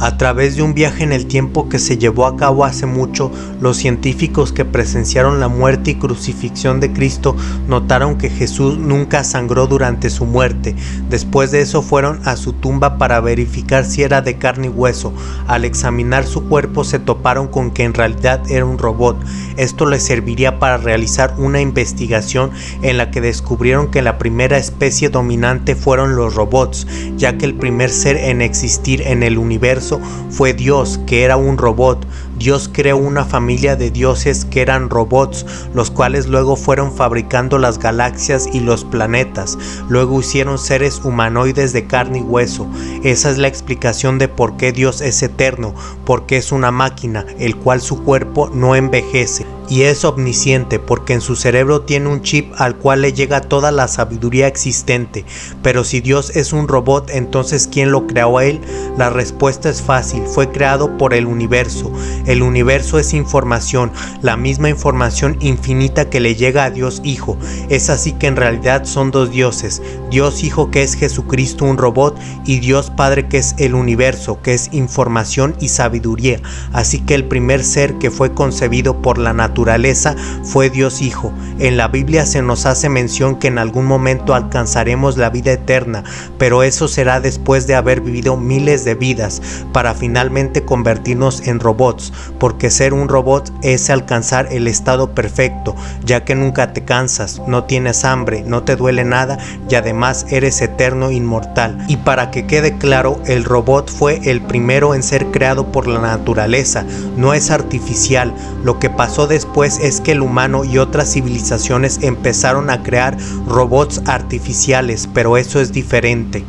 A través de un viaje en el tiempo que se llevó a cabo hace mucho, los científicos que presenciaron la muerte y crucifixión de Cristo notaron que Jesús nunca sangró durante su muerte. Después de eso fueron a su tumba para verificar si era de carne y hueso. Al examinar su cuerpo se toparon con que en realidad era un robot. Esto les serviría para realizar una investigación en la que descubrieron que la primera especie dominante fueron los robots, ya que el primer ser en existir en el universo fue Dios, que era un robot. Dios creó una familia de dioses que eran robots, los cuales luego fueron fabricando las galaxias y los planetas. Luego hicieron seres humanoides de carne y hueso. Esa es la explicación de por qué Dios es eterno, porque es una máquina, el cual su cuerpo no envejece y es omnisciente porque en su cerebro tiene un chip al cual le llega toda la sabiduría existente. Pero si Dios es un robot, entonces ¿quién lo creó a él? La respuesta es fácil, fue creado por el universo. El universo es información, la misma información infinita que le llega a Dios Hijo. Es así que en realidad son dos dioses, Dios Hijo que es Jesucristo un robot y Dios Padre que es el universo, que es información y sabiduría. Así que el primer ser que fue concebido por la naturaleza naturaleza fue Dios Hijo. En la Biblia se nos hace mención que en algún momento alcanzaremos la vida eterna, pero eso será después de haber vivido miles de vidas para finalmente convertirnos en robots, porque ser un robot es alcanzar el estado perfecto, ya que nunca te cansas, no tienes hambre, no te duele nada y además eres eterno inmortal. Y para que quede claro, el robot fue el primero en ser creado por la naturaleza, no es artificial. Lo que pasó después pues es que el humano y otras civilizaciones empezaron a crear robots artificiales, pero eso es diferente.